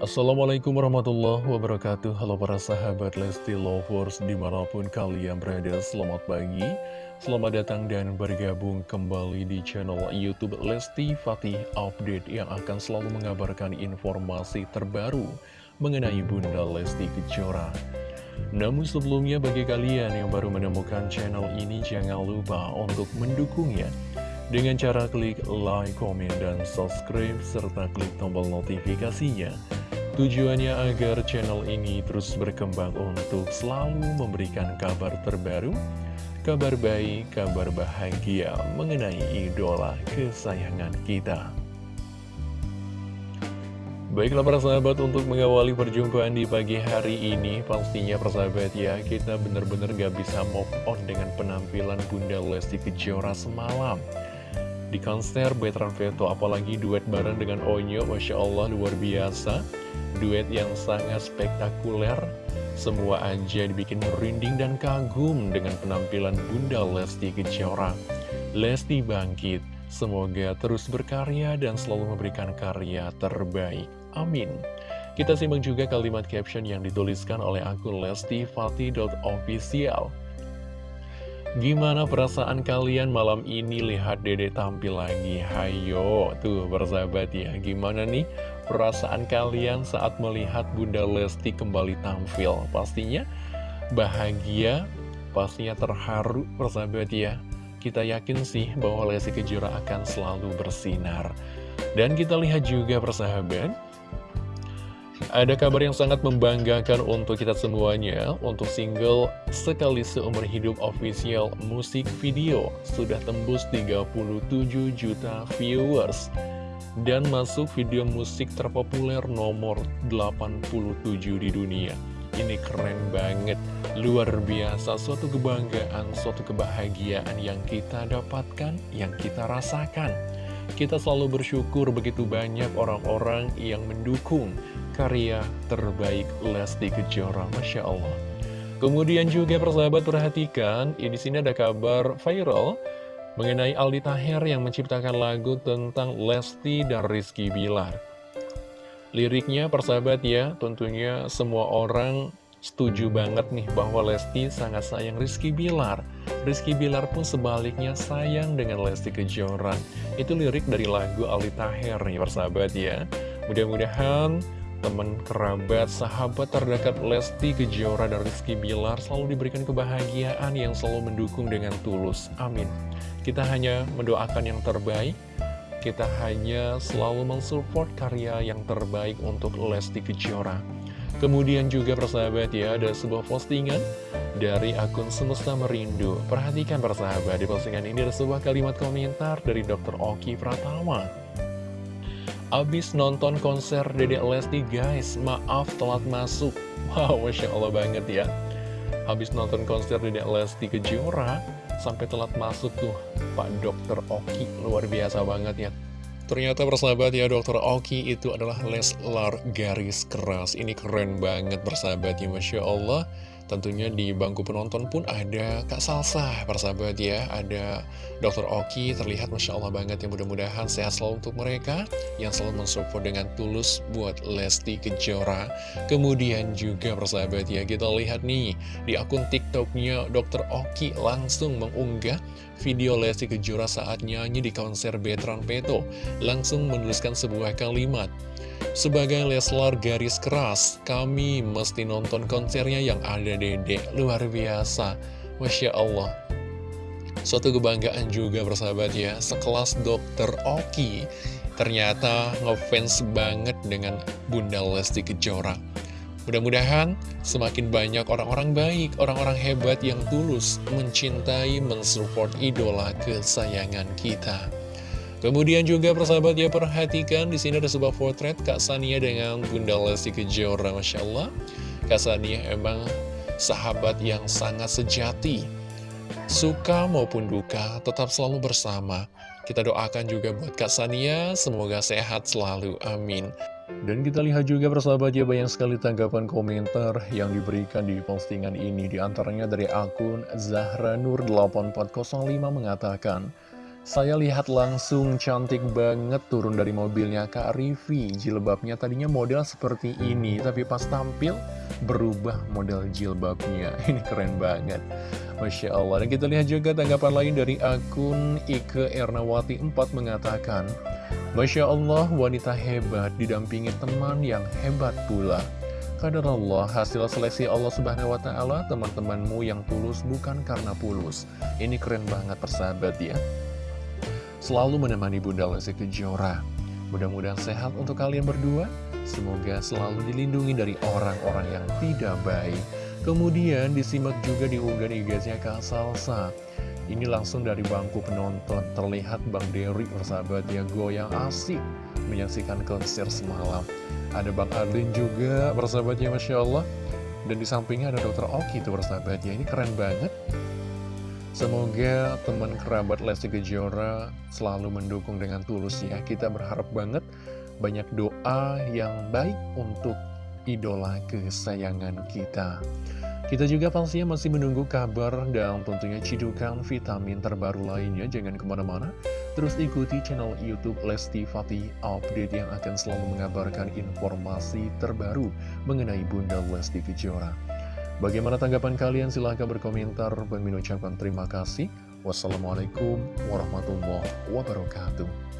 Assalamualaikum warahmatullahi wabarakatuh. Halo para sahabat Lesti Lovers di mana pun kalian berada Selamat pagi, selamat datang dan bergabung kembali di channel Youtube Lesti Fatih Update Yang akan selalu mengabarkan informasi terbaru mengenai Bunda Lesti Kejora. Namun sebelumnya bagi kalian yang baru menemukan channel ini jangan lupa untuk mendukungnya. Dengan cara klik like, komen, dan subscribe, serta klik tombol notifikasinya Tujuannya agar channel ini terus berkembang untuk selalu memberikan kabar terbaru, kabar baik, kabar bahagia mengenai idola kesayangan kita. Baiklah para sahabat untuk mengawali perjumpaan di pagi hari ini Pastinya persahabat ya kita benar-benar gak bisa move on dengan penampilan Bunda Lesti Kejora semalam Di konser Betran Veto apalagi duet bareng dengan Onyo Masya Allah luar biasa duet yang sangat spektakuler. Semua aja dibikin merinding dan kagum dengan penampilan Bunda Lesti Kejora. Lesti bangkit, semoga terus berkarya dan selalu memberikan karya terbaik. Amin. Kita simak juga kalimat caption yang dituliskan oleh akun lestifati.official Gimana perasaan kalian malam ini? Lihat dede tampil lagi? Hayo, tuh bersahabat ya. Gimana nih perasaan kalian saat melihat Bunda Lesti kembali tampil? Pastinya bahagia, pastinya terharu persahabat ya. Kita yakin sih bahwa Lesti Kejora akan selalu bersinar. Dan kita lihat juga persahabat ada kabar yang sangat membanggakan untuk kita semuanya. Untuk single Sekali Seumur Hidup official musik video Sudah tembus 37 juta viewers Dan masuk video musik terpopuler nomor 87 di dunia. Ini keren banget. Luar biasa Suatu kebanggaan, suatu kebahagiaan yang kita dapatkan Yang kita rasakan. Kita selalu bersyukur begitu banyak orang-orang yang mendukung karya terbaik Lesti Kejora, Masya Allah. Kemudian juga persahabat perhatikan, ini sini ada kabar viral mengenai Aldi Taher yang menciptakan lagu tentang Lesti dan Rizky Bilar. Liriknya persahabat ya, tentunya semua orang setuju banget nih bahwa Lesti sangat sayang Rizky Bilar. Rizky Bilar pun sebaliknya sayang dengan Lesti Kejora. Itu lirik dari lagu Aldi Taher nih persahabat ya. Mudah-mudahan teman, kerabat, sahabat terdekat Lesti Kejora dan Rizky Bilar selalu diberikan kebahagiaan yang selalu mendukung dengan tulus. Amin. Kita hanya mendoakan yang terbaik, kita hanya selalu mensupport karya yang terbaik untuk Lesti Kejora. Kemudian juga persahabat ya, ada sebuah postingan dari akun Semesta Merindu. Perhatikan persahabat, di postingan ini ada sebuah kalimat komentar dari Dr. Oki Pratama. Abis nonton konser Dede Lesti guys, maaf telat masuk. Wow, Masya Allah banget ya. Habis nonton konser Dede Lesti Kejora, sampai telat masuk tuh Pak Dokter Oki. Luar biasa banget ya. Ternyata persahabat ya Dokter Oki itu adalah Leslar garis keras. Ini keren banget persahabat ya Masya Allah. Tentunya di bangku penonton pun ada Kak Salsa, persahabat ya. Ada Dr. Oki, terlihat Masya Allah banget yang mudah-mudahan sehat selalu untuk mereka. Yang selalu mensupport dengan tulus buat Lesti Kejora. Kemudian juga persahabat ya, kita lihat nih di akun TikToknya Dr. Oki langsung mengunggah video Lesti Kejora saat nyanyi di konser Betran Peto. Langsung menuliskan sebuah kalimat. Sebagai Leslar garis keras, kami mesti nonton konsernya yang ada dede. Luar biasa. Masya Allah. Suatu kebanggaan juga bersahabat ya, sekelas dokter Oki. Ternyata ngefans banget dengan Bunda Lesti Kejora. Mudah-mudahan semakin banyak orang-orang baik, orang-orang hebat yang tulus mencintai, mensupport idola kesayangan kita. Kemudian juga persahabat ya perhatikan di sini ada sebuah potret Kak Sania dengan Bunda Lesti Kejora Masya Allah Kak Sania emang sahabat yang sangat sejati Suka maupun duka tetap selalu bersama. Kita doakan juga buat Kak Sania Semoga sehat selalu, amin. Dan kita lihat juga persahabat ya banyak sekali tanggapan komentar yang diberikan di postingan ini. Di antaranya dari akun Zahra Nur 8405 mengatakan Saya lihat langsung cantik banget turun dari mobilnya Kak Rivi Jilbabnya tadinya model seperti ini Tapi pas tampil berubah model jilbabnya. Ini keren banget. Masya Allah. Dan kita lihat juga tanggapan lain dari akun Ike Ernawati 4 mengatakan Masya Allah wanita hebat didampingi teman yang hebat pula. Kadar Allah, hasil seleksi Allah Subhanahu wa Ta'ala, teman-temanmu yang tulus bukan karena pulus. Ini keren banget, persahabat ya. Selalu menemani Bunda Lesti Kejora. Mudah-mudahan sehat untuk kalian berdua. Semoga selalu dilindungi dari orang-orang yang tidak baik. Kemudian disimak juga di unggahan IG-nya Kak Salsa. Ini langsung dari bangku penonton. Terlihat Bang Dery bersahabat ya goyang asik menyaksikan konser semalam. Ada Bang Adlin juga bersahabatnya Masya Allah. Dan di sampingnya ada Dokter Oki tuh bersahabatnya. Ini keren banget. Semoga teman kerabat Lesti Kejora selalu mendukung dengan tulus ya. Kita berharap banget banyak doa yang baik untuk idola kesayangan kita. Kita juga pastinya masih menunggu kabar dan tentunya cidukan vitamin terbaru lainnya. Jangan ke mana-mana, terus ikuti channel Youtube Lesti Fatih Update yang akan selalu mengabarkan informasi terbaru mengenai Bunda Lesti Kejora. Bagaimana tanggapan kalian? Silahkan berkomentar. Bang Min ucapkan terima kasih. Wassalamualaikum warahmatullahi wabarakatuh.